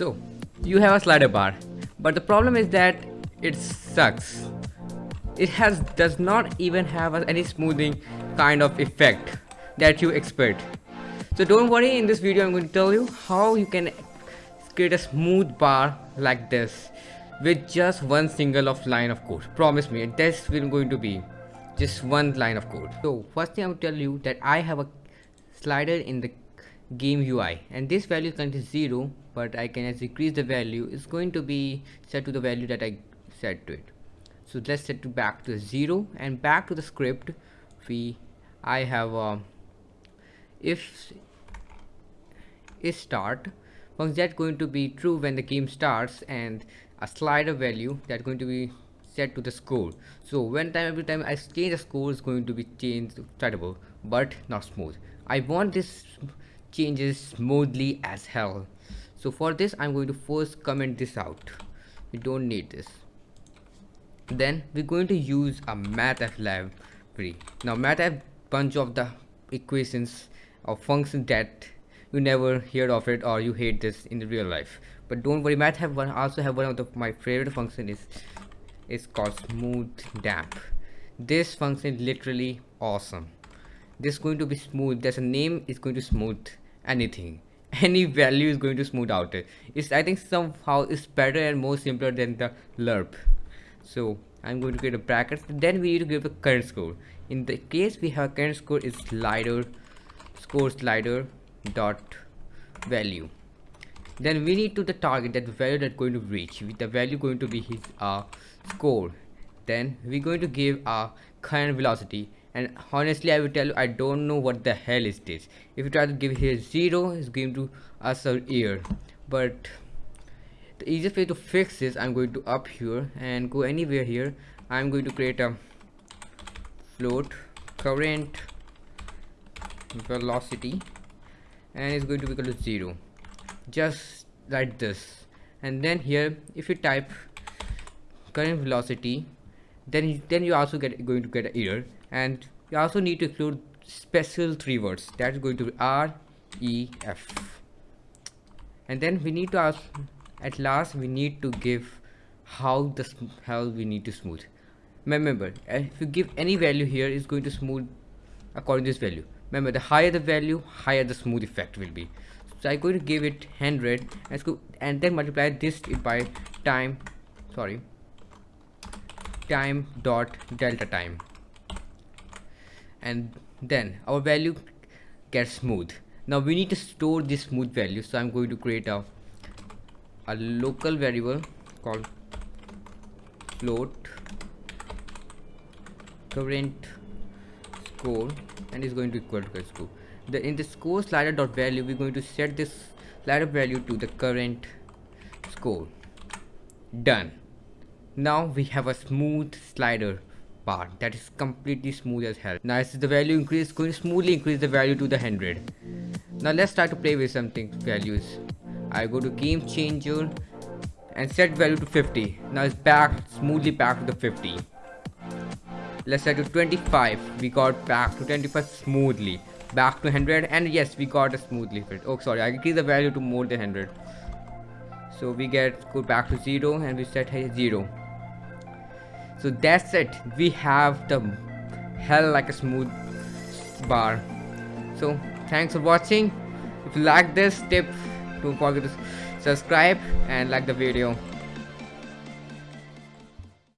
So you have a slider bar, but the problem is that it sucks. It has does not even have any smoothing kind of effect that you expect. So don't worry, in this video I'm going to tell you how you can create a smooth bar like this with just one single of line of code. Promise me, this will going to be just one line of code. So first thing I will tell you that I have a slider in the game UI and this value is 0 but I can as increase the value. It's going to be set to the value that I set to it. So let's set it back to 0 and back to the script we I have uh, if is start function that's going to be true when the game starts and a slider value that's going to be set to the score? So when time every time I change the score is going to be changed startable but not smooth. I want this changes smoothly as hell. So for this I'm going to first comment this out. We don't need this. Then we're going to use a mathf library. Now mathf bunch of the equations or functions that you never heard of it or you hate this in the real life. But don't worry math have one also have one of the, my favorite function is is called smooth damp. This function is literally awesome this is going to be smooth. There's a name is going to smooth anything. Any value is going to smooth out. It's i think somehow it's better and more simpler than the lerp. So i'm going to create a bracket. Then we need to give a current score. In the case we have current score is slider score slider dot value. Then we need to the target that value that going to reach. With the value going to be his uh score. Then we're going to give a current velocity and honestly i will tell you i don't know what the hell is this. If you try to give here zero it's going to us a year but the easiest way to fix this i'm going to up here and go anywhere here. I'm going to create a float current velocity. And it's going to be equal to zero. Just like this. And then here if you type current velocity then then you also get going to get an error and you also need to include special three words. That's going to be R E F. And then we need to ask at last we need to give how the hell we need to smooth. Remember eh, if you give any value here it's going to smooth according to this value. Remember the higher the value higher the smooth effect will be. So i'm going to give it 100 and, go, and then multiply this by time sorry time dot delta time and then our value gets smooth. Now we need to store this smooth value. So i'm going to create a a local variable called float current score and is going to equal to score. The in the score slider dot value we're going to set this slider value to the current score. Done. Now we have a smooth slider part. That is completely smooth as hell. Now as the value increase going to smoothly increase the value to the 100 now let's start to play with something values. I go to game changer and set value to 50 now it's back smoothly back to the 50 let's set to 25 we got back to 25 smoothly. Back to 100 and yes we got a smoothly fit. Oh sorry i increase the value to more than 100 so we get go back to 0 and we set hey 0 so that's it. We have the hell like a smooth bar. So thanks for watching. If you like this tip don't forget to subscribe and like the video